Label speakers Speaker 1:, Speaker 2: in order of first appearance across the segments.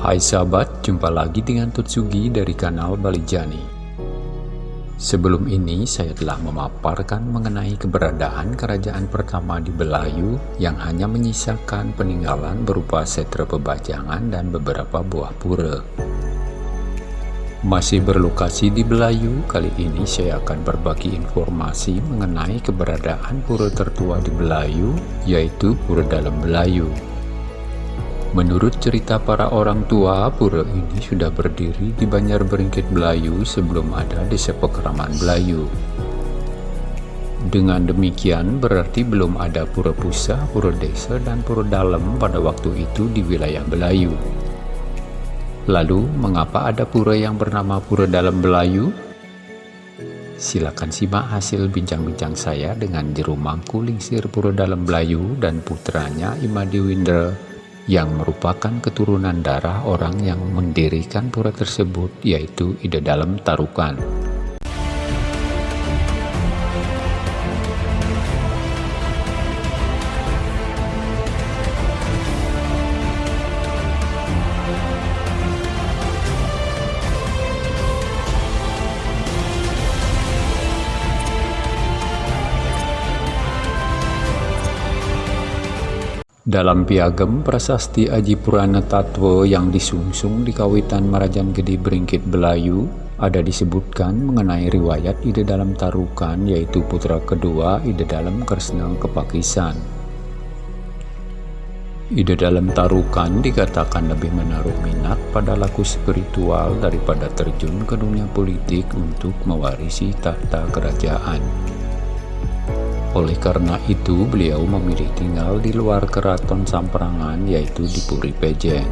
Speaker 1: Hai sahabat, jumpa lagi dengan Tutsugi dari kanal Balijani. Sebelum ini saya telah memaparkan mengenai keberadaan kerajaan pertama di Belayu yang hanya menyisakan peninggalan berupa setra pebajangan dan beberapa buah pura. Masih berlokasi di Belayu, kali ini saya akan berbagi informasi mengenai keberadaan pura tertua di Belayu, yaitu Pura Dalam Belayu. Menurut cerita para orang tua, pura ini sudah berdiri di Banjar Beringkit Belayu sebelum ada desa pekeraman Belayu. Dengan demikian, berarti belum ada pura pusat, pura desa, dan pura dalam pada waktu itu di wilayah Belayu. Lalu, mengapa ada pura yang bernama Pura Dalam Belayu? Silakan simak hasil bincang-bincang saya dengan Jeru Mangku Lingsir Pura Dalam Belayu dan putranya Imadi Winder yang merupakan keturunan darah orang yang mendirikan pura tersebut yaitu Ida Dalam Tarukan. Dalam piagam prasasti Aji Purana Tatwa yang disungsung di kawitan Marajan Gede Beringkit Belayu, ada disebutkan mengenai riwayat ide dalam tarukan yaitu putra kedua ide dalam Kresna Kepakisan. Ide dalam tarukan dikatakan lebih menaruh minat pada laku spiritual daripada terjun ke dunia politik untuk mewarisi tahta kerajaan. Oleh karena itu, beliau memilih tinggal di luar keraton Samprangan, yaitu di Puri Pejeng.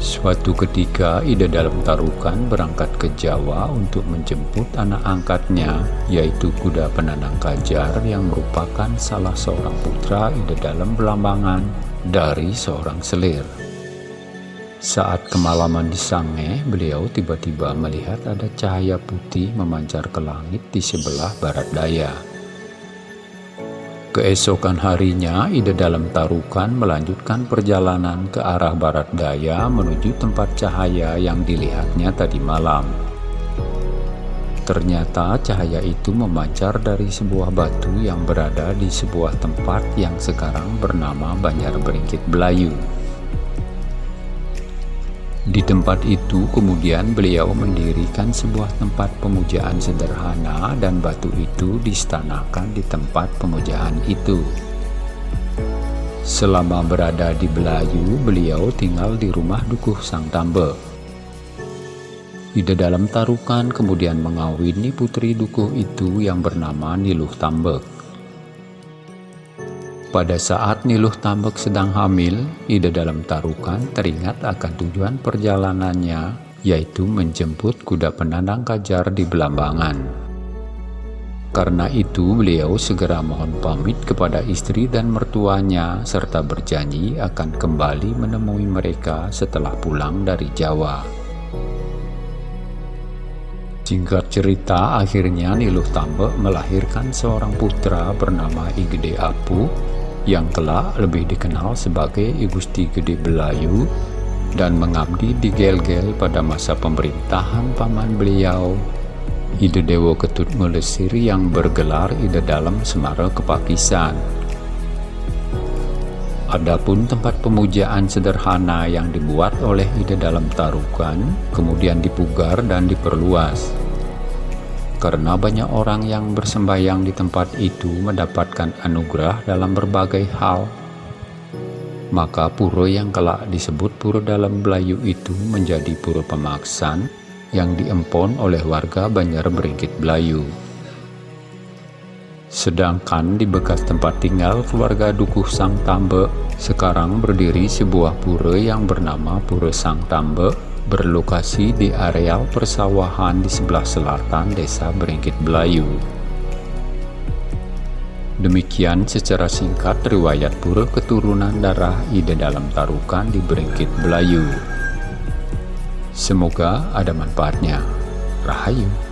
Speaker 1: Suatu ketika, Ida dalam tarukan berangkat ke Jawa untuk menjemput anak angkatnya, yaitu kuda penandang kajar yang merupakan salah seorang putra Ida dalam Belambangan dari seorang selir. Saat kemalaman di Sange, beliau tiba-tiba melihat ada cahaya putih memancar ke langit di sebelah barat daya. Keesokan harinya, Ida dalam tarukan melanjutkan perjalanan ke arah barat daya menuju tempat cahaya yang dilihatnya tadi malam. Ternyata cahaya itu memancar dari sebuah batu yang berada di sebuah tempat yang sekarang bernama Banjar Beringkit Belayu. Di tempat itu kemudian beliau mendirikan sebuah tempat pemujaan sederhana dan batu itu distanakan di tempat pemujaan itu. Selama berada di Belayu, beliau tinggal di rumah Dukuh Sang Tambe. Ida dalam tarukan kemudian mengawini putri Dukuh itu yang bernama Niluh Tambek. Pada saat Niluh Tambak sedang hamil, Ida dalam tarukan teringat akan tujuan perjalanannya, yaitu menjemput kuda penandang kajar di Belambangan. Karena itu, beliau segera mohon pamit kepada istri dan mertuanya, serta berjanji akan kembali menemui mereka setelah pulang dari Jawa. Singkat cerita, akhirnya Niluh Tambak melahirkan seorang putra bernama Igede Apu yang kelak lebih dikenal sebagai Igusti Gede Belayu dan mengabdi di Gel-Gel pada masa pemerintahan paman beliau Ide Dewa Ketut Melesir yang bergelar Ide Dalam Semara Kepakisan. Adapun tempat pemujaan sederhana yang dibuat oleh Ide Dalam Tarukan kemudian dipugar dan diperluas karena banyak orang yang bersembayang di tempat itu mendapatkan anugerah dalam berbagai hal. Maka pura yang kelak disebut pura dalam Belayu itu menjadi pura pemaksan yang diempon oleh warga Banjar Beringkit Belayu. Sedangkan di bekas tempat tinggal keluarga Dukuh Sang Tambe, sekarang berdiri sebuah pura yang bernama Pura Sang Tambe berlokasi di areal persawahan di sebelah selatan desa Beringkit Belayu. Demikian secara singkat riwayat pura keturunan darah Ida dalam tarukan di Beringkit Belayu. Semoga ada manfaatnya. Rahayu.